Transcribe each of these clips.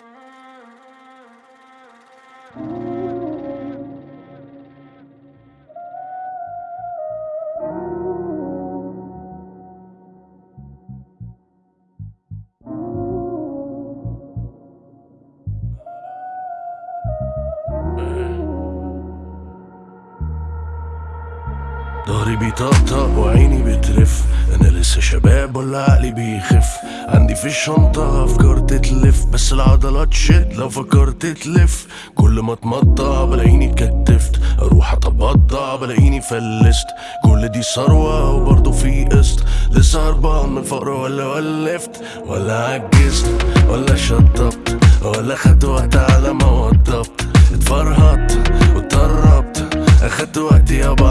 thank you. بيطقطق وعيني بترف أنا لسه شباب ولا عقلي بيخف. عندي في الشنطة أفكار تتلف. بس العضلات شد لو فكرت تلف كل ما اتمطع بلاقيني اتكتفت. أروح اتبضع بلاقيني فلست. كل دي ثروة وبرضه في قسط. لسه هربان من الفقر ولا ولفت. ولا عجزت ولا شطبت. ولا خدت وقت على ما وضبت اتفرهدت واتدربت. أخدت وقتي يابا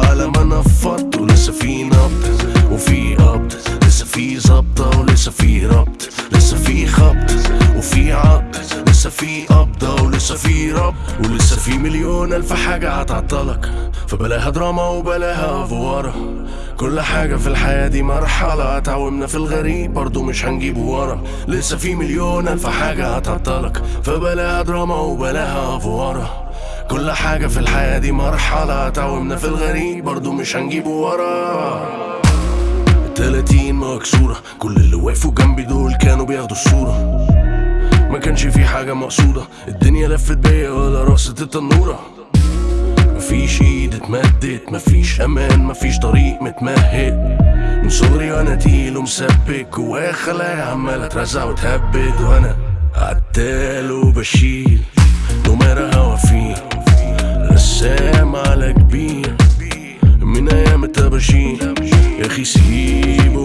في رب ولسه في مليون ألف حاجة هتعطلك. فبلاها دراما وبلاها أفوارة كل حاجة في الحياة دي مرحلة اتعومنا في الغريب برضو مش هنجيبه ورا. لسه في مليون ألف حاجة هتعطلك. فبلاها دراما وبلاها أفوارة كل حاجة في الحياة دي مرحلة تعومنا في الغريب برضو مش هنجيبه ورا. التلاتين مكسورة كل اللي وقفوا جنبي دول كانوا بياخدوا الصورة. حاجة مقصودة. الدنيا لفت بيا ولا راسة التنورة. مفيش ايد اتمدت مفيش أمان مفيش طريق متمهد. من صغري وأنا تقيل ومثبت جوايا خلايا عمالة اترزع وتهبد. وأنا عتال وبشيل نمرة هوا فيه رسام على كبير من أيام الطباشير يا أخي سيب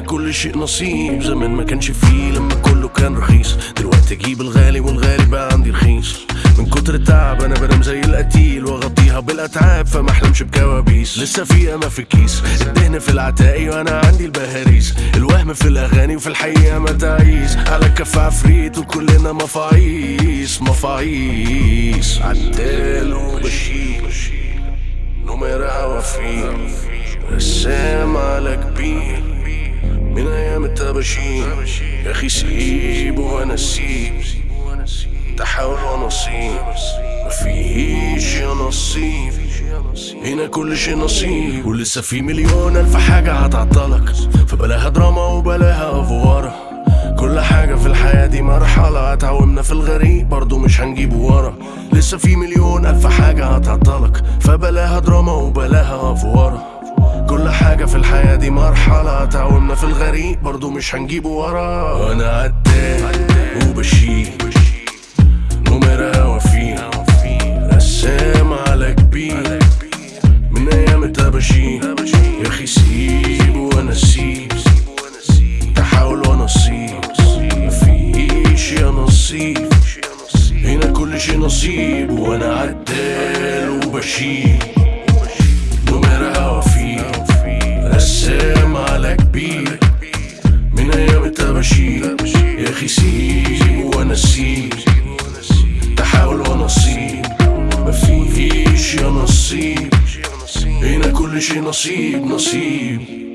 كل شيء نصيب. زمان ما كانش فيه لما كله كان رخيص. دلوقتي أجيب الغالي والغالي بقى عندي رخيص. من كتر التعب أنا بنام زي القتيل وأغطيها بالأتعاب فما أحلمش بكوابيس. لسه في اما في الكيس. الدهن في العتاقي وأنا عندي البهاريس. الوهم في الأغاني وفي الحقيقة ما تعيس. على كف عفريت وكلنا مفاعيس مفاعيس عدال وبشير. نمرة عوافير. رسام على كبير. من أيام الطباشير يا أخي سيب وأنا سيب تحاول ونصيب مفيش يا نصيب. هنا كل شيء نصيب. ولسه في مليون ألف حاجة هتعطلك. فبلاها دراما وبلاها أفوارة. كل حاجة في الحياة دي مرحلة. اتعومنا في الغريب برضو مش هنجيبه ورا. لسه في مليون ألف حاجة هتعطلك. فبلاها دراما وبلاها أفوارة. كل حاجة في الحياة دي مرحلة اتعومنا في الغريب برضو مش هنجيبه ورا. وأنا عدال وبشيل نمرة هوا فيه رسام على كبير. من أيام الطباشير يا أخي سيب وأنا سيب. تحاول ونصيب مفيش يا نصيب. هنا كل شيء نصيب. وأنا عدال وبشيل. يا أخي سيب وأنا سيب تحاول ونصيب مفيش يا نصيب. هنا كل شيء نصيب نصيب.